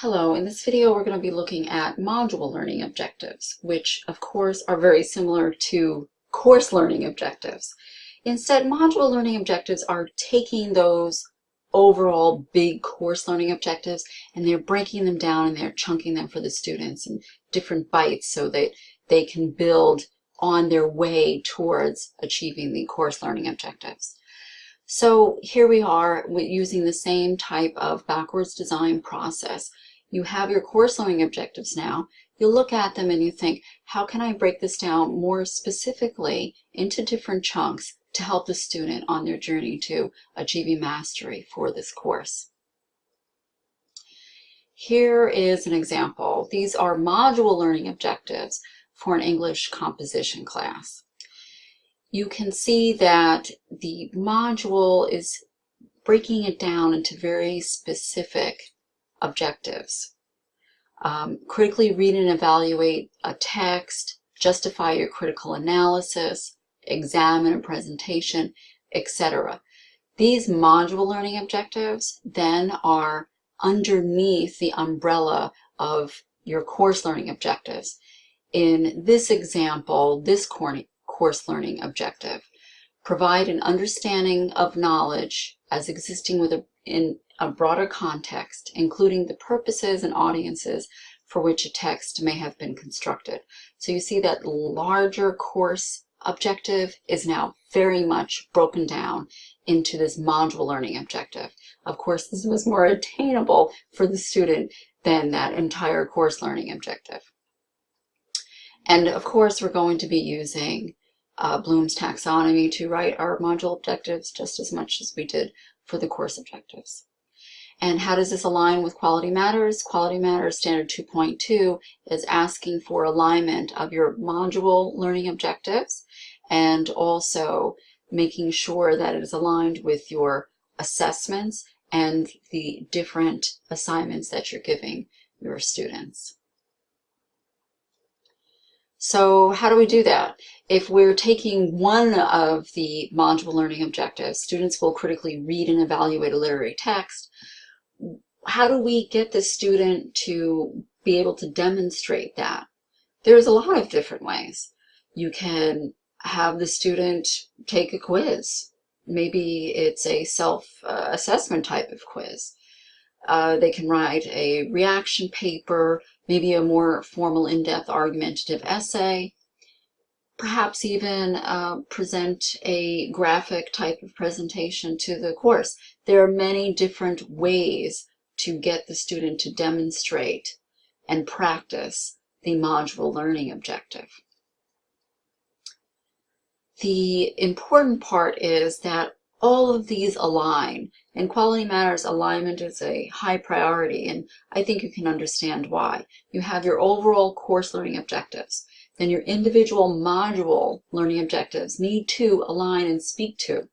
Hello, in this video we're going to be looking at module learning objectives, which of course are very similar to course learning objectives. Instead, module learning objectives are taking those overall big course learning objectives and they're breaking them down and they're chunking them for the students in different bites so that they can build on their way towards achieving the course learning objectives. So here we are using the same type of backwards design process you have your course learning objectives now. You look at them and you think, how can I break this down more specifically into different chunks to help the student on their journey to achieving mastery for this course? Here is an example. These are module learning objectives for an English composition class. You can see that the module is breaking it down into very specific objectives. Um, critically read and evaluate a text, justify your critical analysis, examine a presentation, etc. These module learning objectives then are underneath the umbrella of your course learning objectives. In this example, this course learning objective, provide an understanding of knowledge as existing with a, in a broader context, including the purposes and audiences for which a text may have been constructed. So you see that larger course objective is now very much broken down into this module learning objective. Of course, this was more attainable for the student than that entire course learning objective. And of course, we're going to be using uh, Bloom's taxonomy to write our module objectives just as much as we did for the course objectives. And how does this align with Quality Matters? Quality Matters Standard 2.2 is asking for alignment of your module learning objectives and also making sure that it is aligned with your assessments and the different assignments that you're giving your students. So how do we do that? If we're taking one of the module learning objectives, students will critically read and evaluate a literary text, how do we get the student to be able to demonstrate that? There's a lot of different ways. You can have the student take a quiz. Maybe it's a self-assessment type of quiz. Uh, they can write a reaction paper, maybe a more formal in-depth argumentative essay, perhaps even uh, present a graphic type of presentation to the course. There are many different ways to get the student to demonstrate and practice the module learning objective. The important part is that all of these align and Quality Matters alignment is a high priority and I think you can understand why. You have your overall course learning objectives then your individual module learning objectives need to align and speak to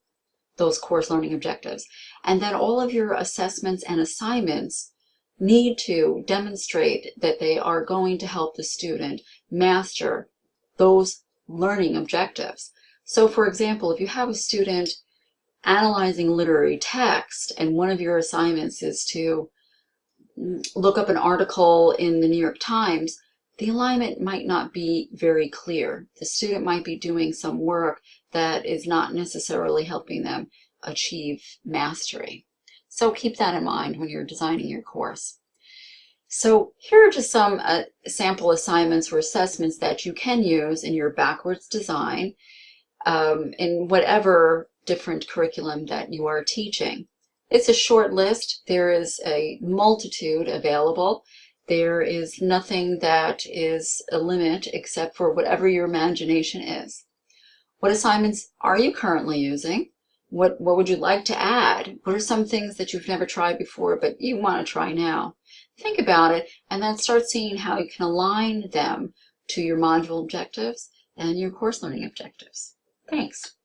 those course learning objectives. And then all of your assessments and assignments need to demonstrate that they are going to help the student master those learning objectives. So for example, if you have a student analyzing literary text and one of your assignments is to look up an article in the New York Times, the alignment might not be very clear. The student might be doing some work that is not necessarily helping them achieve mastery. So keep that in mind when you're designing your course. So here are just some uh, sample assignments or assessments that you can use in your backwards design um, in whatever different curriculum that you are teaching. It's a short list. There is a multitude available. There is nothing that is a limit except for whatever your imagination is. What assignments are you currently using? What, what would you like to add? What are some things that you've never tried before but you want to try now? Think about it and then start seeing how you can align them to your module objectives and your course learning objectives. Thanks.